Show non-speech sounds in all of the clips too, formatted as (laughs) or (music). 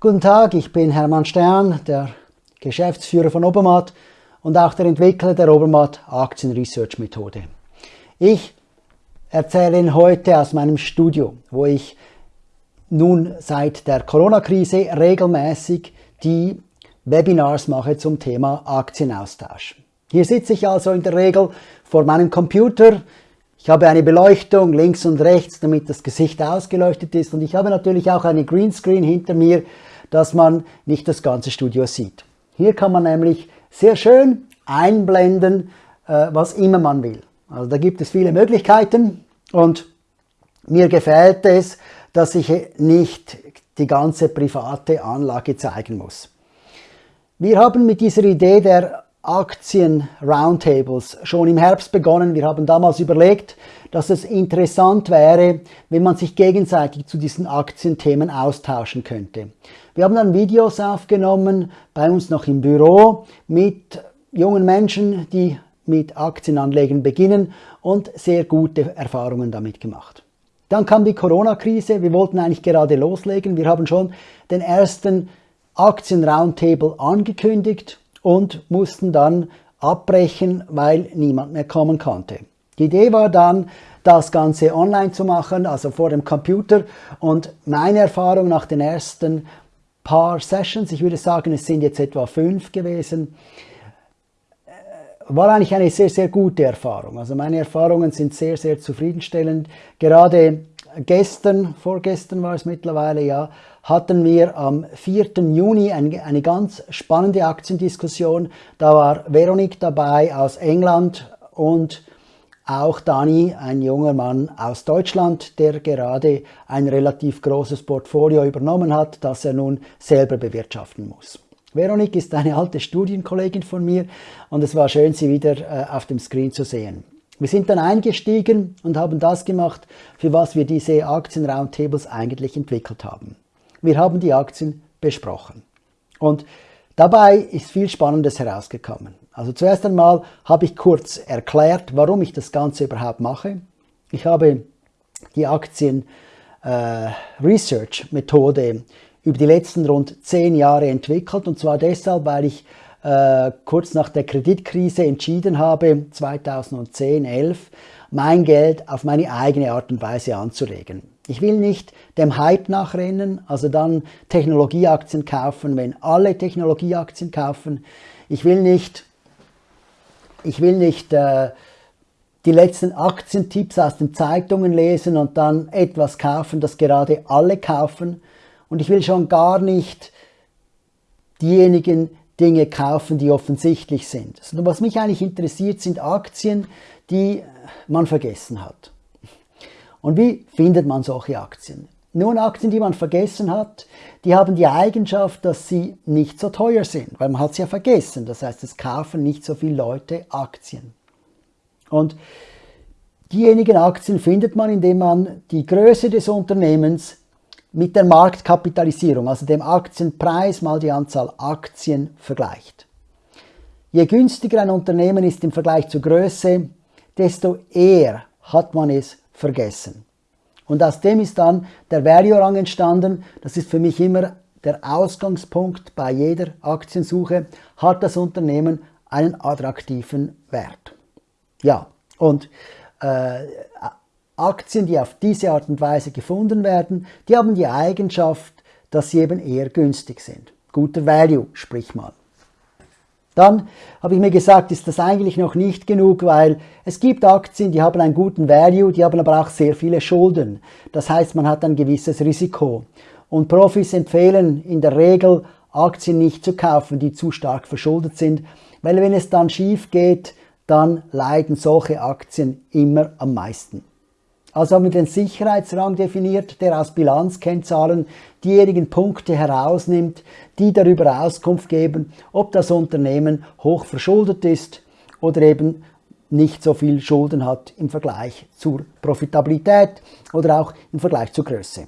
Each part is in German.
Guten Tag, ich bin Hermann Stern, der Geschäftsführer von Obermatt und auch der Entwickler der Obermatt Aktien Research Methode. Ich erzähle Ihnen heute aus meinem Studio, wo ich nun seit der Corona-Krise regelmäßig die Webinars mache zum Thema Aktienaustausch. Hier sitze ich also in der Regel vor meinem Computer. Ich habe eine Beleuchtung links und rechts, damit das Gesicht ausgeleuchtet ist und ich habe natürlich auch eine Greenscreen hinter mir, dass man nicht das ganze Studio sieht. Hier kann man nämlich sehr schön einblenden, äh, was immer man will. Also da gibt es viele Möglichkeiten und mir gefällt es, dass ich nicht die ganze private Anlage zeigen muss. Wir haben mit dieser Idee der Aktien-Roundtables schon im Herbst begonnen. Wir haben damals überlegt, dass es interessant wäre, wenn man sich gegenseitig zu diesen Aktienthemen austauschen könnte. Wir haben dann Videos aufgenommen, bei uns noch im Büro, mit jungen Menschen, die mit Aktienanlegen beginnen und sehr gute Erfahrungen damit gemacht. Dann kam die Corona-Krise, wir wollten eigentlich gerade loslegen, wir haben schon den ersten Aktien-Roundtable angekündigt und mussten dann abbrechen, weil niemand mehr kommen konnte. Die Idee war dann, das Ganze online zu machen, also vor dem Computer. Und meine Erfahrung nach den ersten paar Sessions, ich würde sagen, es sind jetzt etwa fünf gewesen, äh, war eigentlich eine sehr, sehr gute Erfahrung. Also meine Erfahrungen sind sehr, sehr zufriedenstellend. Gerade gestern, vorgestern war es mittlerweile, ja, hatten wir am 4. Juni eine, eine ganz spannende Aktiendiskussion. Da war Veronique dabei aus England und auch Dani, ein junger Mann aus Deutschland, der gerade ein relativ großes Portfolio übernommen hat, das er nun selber bewirtschaften muss. Veronique ist eine alte Studienkollegin von mir und es war schön, sie wieder äh, auf dem Screen zu sehen. Wir sind dann eingestiegen und haben das gemacht, für was wir diese Aktien-Roundtables eigentlich entwickelt haben. Wir haben die Aktien besprochen. Und dabei ist viel Spannendes herausgekommen. Also zuerst einmal habe ich kurz erklärt, warum ich das Ganze überhaupt mache. Ich habe die Aktien äh, Research Methode über die letzten rund zehn Jahre entwickelt und zwar deshalb, weil ich äh, kurz nach der Kreditkrise entschieden habe, 2010, 11, mein Geld auf meine eigene Art und Weise anzulegen. Ich will nicht dem Hype nachrennen, also dann Technologieaktien kaufen, wenn alle Technologieaktien kaufen. Ich will nicht, ich will nicht äh, die letzten Aktientipps aus den Zeitungen lesen und dann etwas kaufen, das gerade alle kaufen. Und ich will schon gar nicht diejenigen Dinge kaufen, die offensichtlich sind. Sondern was mich eigentlich interessiert, sind Aktien, die man vergessen hat. Und wie findet man solche Aktien? Nun, Aktien, die man vergessen hat, die haben die Eigenschaft, dass sie nicht so teuer sind, weil man hat sie ja vergessen. Das heißt, es kaufen nicht so viele Leute Aktien. Und diejenigen Aktien findet man, indem man die Größe des Unternehmens mit der Marktkapitalisierung, also dem Aktienpreis mal die Anzahl Aktien vergleicht. Je günstiger ein Unternehmen ist im Vergleich zur Größe, desto eher hat man es vergessen. Und aus dem ist dann der Value-Rang entstanden. Das ist für mich immer der Ausgangspunkt bei jeder Aktiensuche. Hat das Unternehmen einen attraktiven Wert? Ja, und äh, Aktien, die auf diese Art und Weise gefunden werden, die haben die Eigenschaft, dass sie eben eher günstig sind. Guter Value, sprich mal. Dann habe ich mir gesagt, ist das eigentlich noch nicht genug, weil es gibt Aktien, die haben einen guten Value, die haben aber auch sehr viele Schulden. Das heißt, man hat ein gewisses Risiko. Und Profis empfehlen in der Regel, Aktien nicht zu kaufen, die zu stark verschuldet sind, weil wenn es dann schief geht, dann leiden solche Aktien immer am meisten. Also haben wir den Sicherheitsrang definiert, der aus Bilanzkennzahlen diejenigen Punkte herausnimmt, die darüber Auskunft geben, ob das Unternehmen hoch verschuldet ist oder eben nicht so viel Schulden hat im Vergleich zur Profitabilität oder auch im Vergleich zur Größe.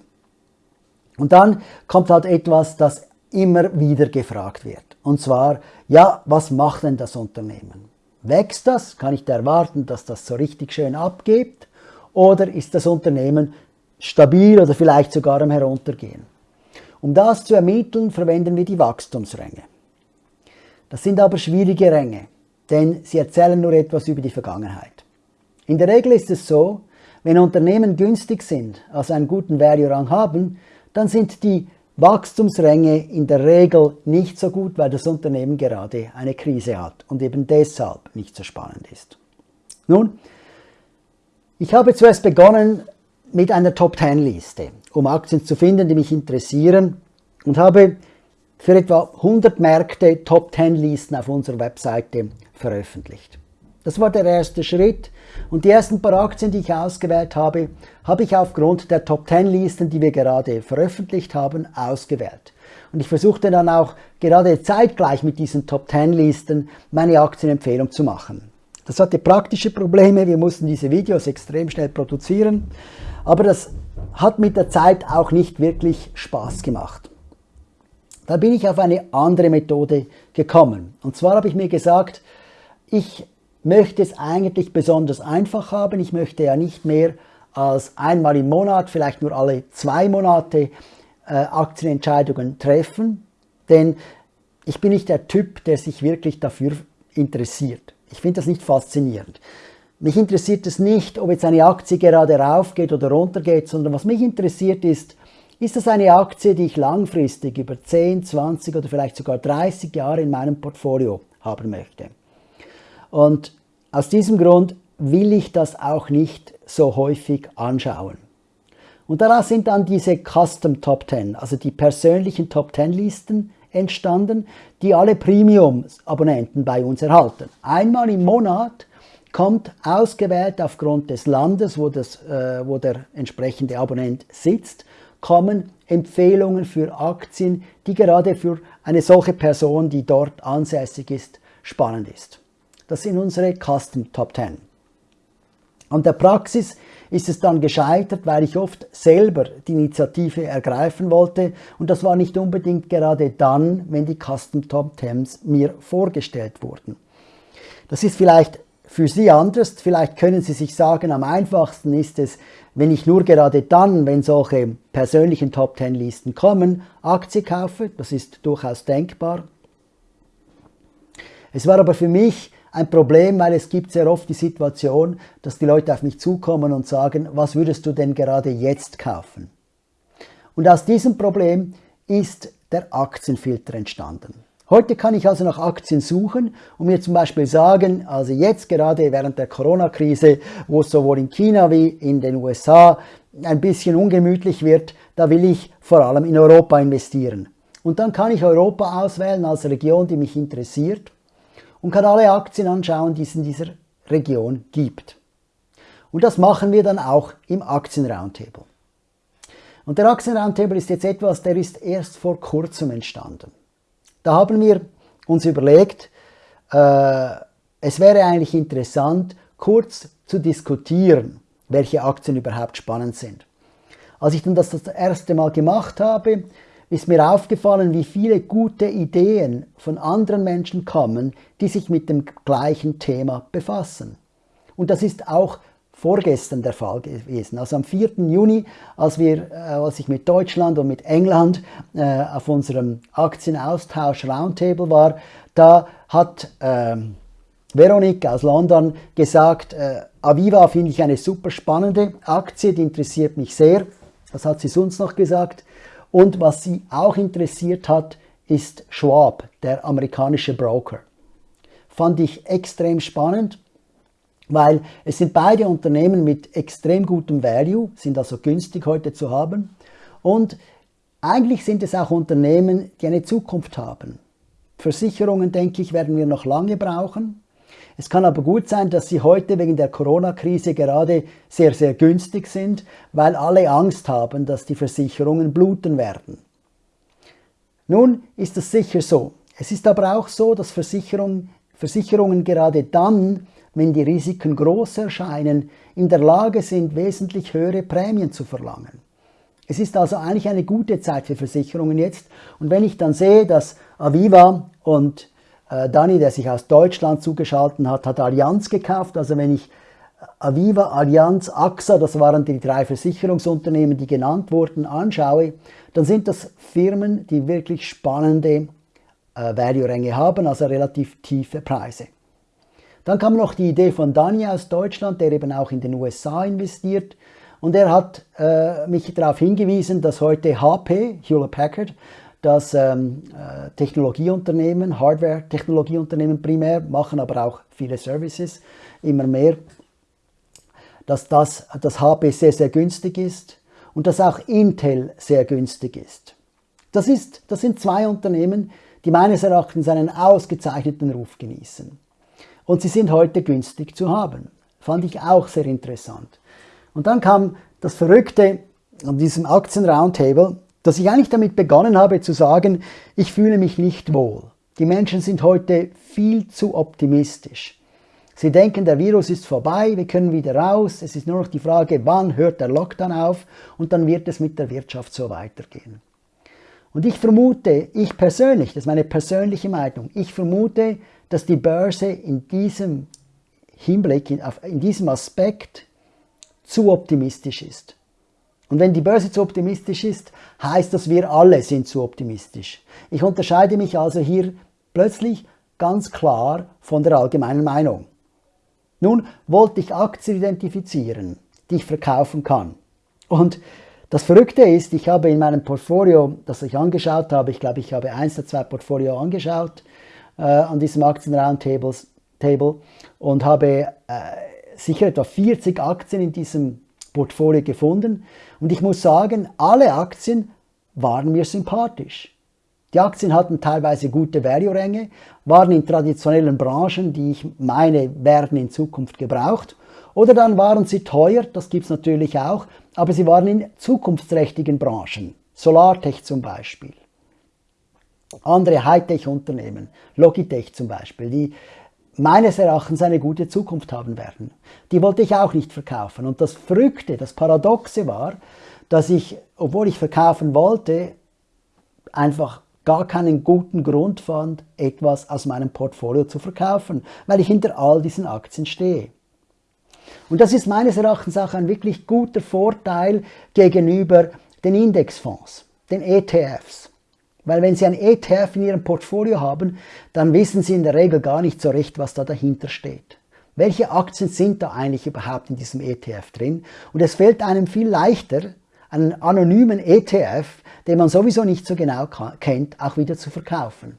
Und dann kommt halt etwas, das immer wieder gefragt wird. Und zwar, ja, was macht denn das Unternehmen? Wächst das? Kann ich da erwarten, dass das so richtig schön abgeht? Oder ist das Unternehmen stabil oder vielleicht sogar am Heruntergehen? Um das zu ermitteln, verwenden wir die Wachstumsränge. Das sind aber schwierige Ränge, denn sie erzählen nur etwas über die Vergangenheit. In der Regel ist es so, wenn Unternehmen günstig sind, also einen guten Value-Rang haben, dann sind die Wachstumsränge in der Regel nicht so gut, weil das Unternehmen gerade eine Krise hat und eben deshalb nicht so spannend ist. Nun, ich habe zuerst begonnen mit einer Top-10-Liste, um Aktien zu finden, die mich interessieren und habe für etwa 100 Märkte Top-10-Listen auf unserer Webseite veröffentlicht. Das war der erste Schritt und die ersten paar Aktien, die ich ausgewählt habe, habe ich aufgrund der Top 10 Listen, die wir gerade veröffentlicht haben, ausgewählt. Und ich versuchte dann auch gerade zeitgleich mit diesen Top 10 Listen meine Aktienempfehlung zu machen. Das hatte praktische Probleme, wir mussten diese Videos extrem schnell produzieren, aber das hat mit der Zeit auch nicht wirklich Spaß gemacht. Da bin ich auf eine andere Methode gekommen. Und zwar habe ich mir gesagt, ich möchte es eigentlich besonders einfach haben. Ich möchte ja nicht mehr als einmal im Monat, vielleicht nur alle zwei Monate äh, Aktienentscheidungen treffen, denn ich bin nicht der Typ, der sich wirklich dafür interessiert. Ich finde das nicht faszinierend. Mich interessiert es nicht, ob jetzt eine Aktie gerade raufgeht oder runtergeht, sondern was mich interessiert ist, ist das eine Aktie, die ich langfristig über 10, 20 oder vielleicht sogar 30 Jahre in meinem Portfolio haben möchte. Und aus diesem Grund will ich das auch nicht so häufig anschauen. Und daraus sind dann diese Custom Top 10, also die persönlichen Top 10 Listen entstanden, die alle Premium-Abonnenten bei uns erhalten. Einmal im Monat kommt ausgewählt aufgrund des Landes, wo, das, äh, wo der entsprechende Abonnent sitzt, kommen Empfehlungen für Aktien, die gerade für eine solche Person, die dort ansässig ist, spannend ist. Das sind unsere Custom Top 10. An der Praxis ist es dann gescheitert, weil ich oft selber die Initiative ergreifen wollte und das war nicht unbedingt gerade dann, wenn die Custom Top 10s mir vorgestellt wurden. Das ist vielleicht für Sie anders, vielleicht können Sie sich sagen, am einfachsten ist es, wenn ich nur gerade dann, wenn solche persönlichen Top 10 Listen kommen, Aktie kaufe, das ist durchaus denkbar. Es war aber für mich ein Problem, weil es gibt sehr oft die Situation, dass die Leute auf mich zukommen und sagen, was würdest du denn gerade jetzt kaufen? Und aus diesem Problem ist der Aktienfilter entstanden. Heute kann ich also nach Aktien suchen und mir zum Beispiel sagen, also jetzt gerade während der Corona-Krise, wo es sowohl in China wie in den USA ein bisschen ungemütlich wird, da will ich vor allem in Europa investieren. Und dann kann ich Europa auswählen als Region, die mich interessiert und kann alle Aktien anschauen, die es in dieser Region gibt. Und das machen wir dann auch im Aktien-Roundtable. Und der Aktien-Roundtable ist jetzt etwas, der ist erst vor kurzem entstanden. Da haben wir uns überlegt, äh, es wäre eigentlich interessant, kurz zu diskutieren, welche Aktien überhaupt spannend sind. Als ich dann das das erste Mal gemacht habe, ist mir aufgefallen, wie viele gute Ideen von anderen Menschen kommen, die sich mit dem gleichen Thema befassen. Und das ist auch vorgestern der Fall gewesen. Also am 4. Juni, als, wir, äh, als ich mit Deutschland und mit England äh, auf unserem Aktienaustausch Roundtable war, da hat äh, Veronique aus London gesagt, äh, Aviva finde ich eine super spannende Aktie, die interessiert mich sehr. Was hat sie sonst noch gesagt? Und was sie auch interessiert hat, ist Schwab, der amerikanische Broker. Fand ich extrem spannend, weil es sind beide Unternehmen mit extrem gutem Value, sind also günstig heute zu haben. Und eigentlich sind es auch Unternehmen, die eine Zukunft haben. Versicherungen, denke ich, werden wir noch lange brauchen. Es kann aber gut sein, dass sie heute wegen der Corona-Krise gerade sehr, sehr günstig sind, weil alle Angst haben, dass die Versicherungen bluten werden. Nun ist das sicher so. Es ist aber auch so, dass Versicherungen, Versicherungen gerade dann, wenn die Risiken groß erscheinen, in der Lage sind, wesentlich höhere Prämien zu verlangen. Es ist also eigentlich eine gute Zeit für Versicherungen jetzt. Und wenn ich dann sehe, dass Aviva und Dani, der sich aus Deutschland zugeschaltet hat, hat Allianz gekauft. Also wenn ich Aviva, Allianz, AXA, das waren die drei Versicherungsunternehmen, die genannt wurden, anschaue, dann sind das Firmen, die wirklich spannende äh, Value-Ränge haben, also relativ tiefe Preise. Dann kam noch die Idee von Dani aus Deutschland, der eben auch in den USA investiert. Und er hat äh, mich darauf hingewiesen, dass heute HP, Hewlett Packard, das ähm, äh, Technologieunternehmen, Hardware-Technologieunternehmen primär, machen aber auch viele Services, immer mehr, dass das, das HP sehr, sehr günstig ist und dass auch Intel sehr günstig ist. Das, ist. das sind zwei Unternehmen, die meines Erachtens einen ausgezeichneten Ruf genießen. Und sie sind heute günstig zu haben. Fand ich auch sehr interessant. Und dann kam das Verrückte an diesem Aktien-Roundtable, dass ich eigentlich damit begonnen habe zu sagen, ich fühle mich nicht wohl. Die Menschen sind heute viel zu optimistisch. Sie denken, der Virus ist vorbei, wir können wieder raus, es ist nur noch die Frage, wann hört der Lockdown auf und dann wird es mit der Wirtschaft so weitergehen. Und ich vermute, ich persönlich, das ist meine persönliche Meinung, ich vermute, dass die Börse in diesem Hinblick, in diesem Aspekt zu optimistisch ist. Und wenn die Börse zu optimistisch ist, heißt das, wir alle sind zu optimistisch. Ich unterscheide mich also hier plötzlich ganz klar von der allgemeinen Meinung. Nun wollte ich Aktien identifizieren, die ich verkaufen kann. Und das Verrückte ist, ich habe in meinem Portfolio, das ich angeschaut habe, ich glaube, ich habe eins der zwei Portfolio angeschaut äh, an diesem Aktien-Roundtable und habe äh, sicher etwa 40 Aktien in diesem Portfolio gefunden und ich muss sagen, alle Aktien waren mir sympathisch. Die Aktien hatten teilweise gute Value-Ränge, waren in traditionellen Branchen, die ich meine, werden in Zukunft gebraucht. Oder dann waren sie teuer, das gibt es natürlich auch, aber sie waren in zukunftsträchtigen Branchen. Solartech zum Beispiel. Andere Hightech-Unternehmen, Logitech zum Beispiel, die meines Erachtens eine gute Zukunft haben werden. Die wollte ich auch nicht verkaufen. Und das Verrückte, das Paradoxe war, dass ich, obwohl ich verkaufen wollte, einfach gar keinen guten Grund fand, etwas aus meinem Portfolio zu verkaufen, weil ich hinter all diesen Aktien stehe. Und das ist meines Erachtens auch ein wirklich guter Vorteil gegenüber den Indexfonds, den ETFs. Weil wenn Sie ein ETF in Ihrem Portfolio haben, dann wissen Sie in der Regel gar nicht so recht, was da dahinter steht. Welche Aktien sind da eigentlich überhaupt in diesem ETF drin? Und es fällt einem viel leichter, einen anonymen ETF, den man sowieso nicht so genau kennt, auch wieder zu verkaufen.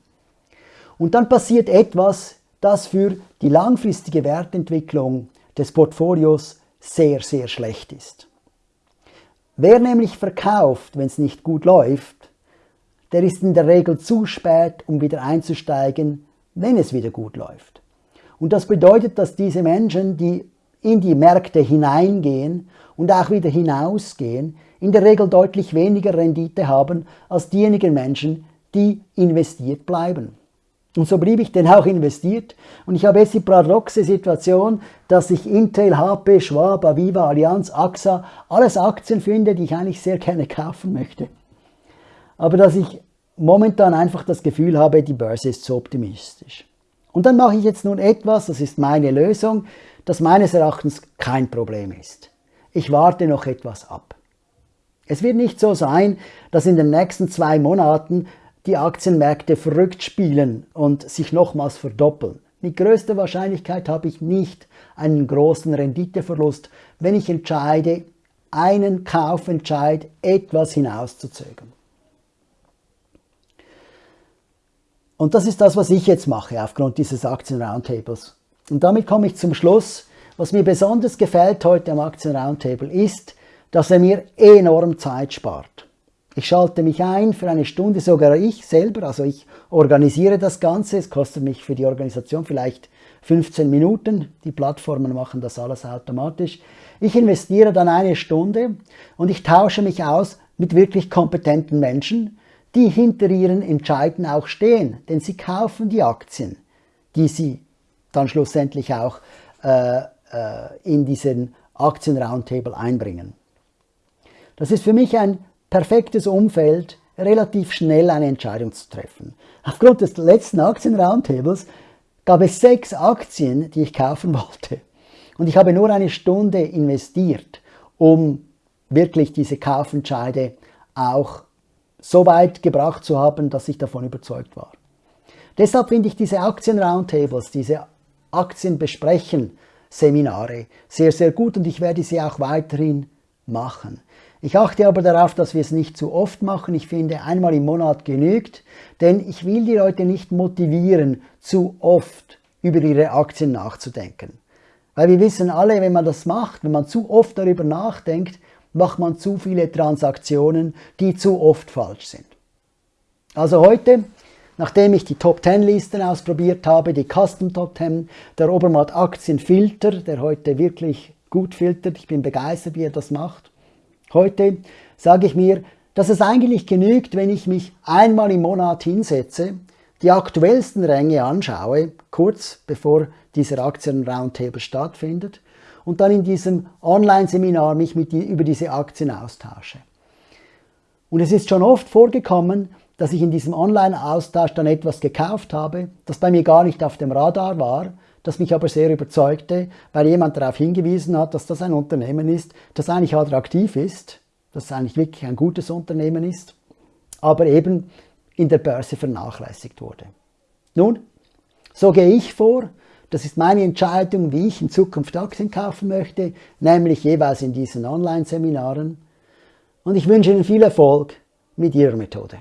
Und dann passiert etwas, das für die langfristige Wertentwicklung des Portfolios sehr, sehr schlecht ist. Wer nämlich verkauft, wenn es nicht gut läuft, der ist in der Regel zu spät, um wieder einzusteigen, wenn es wieder gut läuft. Und das bedeutet, dass diese Menschen, die in die Märkte hineingehen und auch wieder hinausgehen, in der Regel deutlich weniger Rendite haben als diejenigen Menschen, die investiert bleiben. Und so blieb ich denn auch investiert und ich habe jetzt die paradoxe Situation, dass ich Intel, HP, Schwab, Aviva, Allianz, AXA, alles Aktien finde, die ich eigentlich sehr gerne kaufen möchte aber dass ich momentan einfach das Gefühl habe, die Börse ist zu optimistisch. Und dann mache ich jetzt nun etwas, das ist meine Lösung, das meines Erachtens kein Problem ist. Ich warte noch etwas ab. Es wird nicht so sein, dass in den nächsten zwei Monaten die Aktienmärkte verrückt spielen und sich nochmals verdoppeln. Mit größter Wahrscheinlichkeit habe ich nicht einen großen Renditeverlust, wenn ich entscheide, einen Kaufentscheid etwas hinauszuzögern. Und das ist das, was ich jetzt mache aufgrund dieses Aktien-Roundtables. Und damit komme ich zum Schluss. Was mir besonders gefällt heute am Aktien-Roundtable ist, dass er mir enorm Zeit spart. Ich schalte mich ein für eine Stunde, sogar ich selber, also ich organisiere das Ganze. Es kostet mich für die Organisation vielleicht 15 Minuten. Die Plattformen machen das alles automatisch. Ich investiere dann eine Stunde und ich tausche mich aus mit wirklich kompetenten Menschen, die hinter ihren Entscheiden auch stehen, denn sie kaufen die Aktien, die sie dann schlussendlich auch äh, äh, in diesen Aktien-Roundtable einbringen. Das ist für mich ein perfektes Umfeld, relativ schnell eine Entscheidung zu treffen. Aufgrund des letzten Aktien-Roundtables gab es sechs Aktien, die ich kaufen (laughs) wollte. Und ich habe nur eine Stunde investiert, um wirklich diese Kaufentscheide auch so weit gebracht zu haben, dass ich davon überzeugt war. Deshalb finde ich diese Aktien-Roundtables, diese Aktienbesprechen-Seminare sehr, sehr gut und ich werde sie auch weiterhin machen. Ich achte aber darauf, dass wir es nicht zu oft machen. Ich finde, einmal im Monat genügt, denn ich will die Leute nicht motivieren, zu oft über ihre Aktien nachzudenken. Weil wir wissen alle, wenn man das macht, wenn man zu oft darüber nachdenkt, macht man zu viele Transaktionen, die zu oft falsch sind. Also heute, nachdem ich die Top 10 Listen ausprobiert habe, die Custom Top 10, der Obermatt Aktienfilter, der heute wirklich gut filtert, ich bin begeistert, wie er das macht, Heute sage ich mir, dass es eigentlich genügt, wenn ich mich einmal im Monat hinsetze, die aktuellsten Ränge anschaue, kurz bevor dieser Aktien-Roundtable stattfindet, und dann in diesem Online-Seminar mich mit die, über diese Aktien austausche. Und es ist schon oft vorgekommen, dass ich in diesem Online-Austausch dann etwas gekauft habe, das bei mir gar nicht auf dem Radar war, das mich aber sehr überzeugte, weil jemand darauf hingewiesen hat, dass das ein Unternehmen ist, das eigentlich attraktiv ist, das eigentlich wirklich ein gutes Unternehmen ist, aber eben in der Börse vernachlässigt wurde. Nun, so gehe ich vor, das ist meine Entscheidung, wie ich in Zukunft Aktien kaufen möchte, nämlich jeweils in diesen Online-Seminaren. Und ich wünsche Ihnen viel Erfolg mit Ihrer Methode.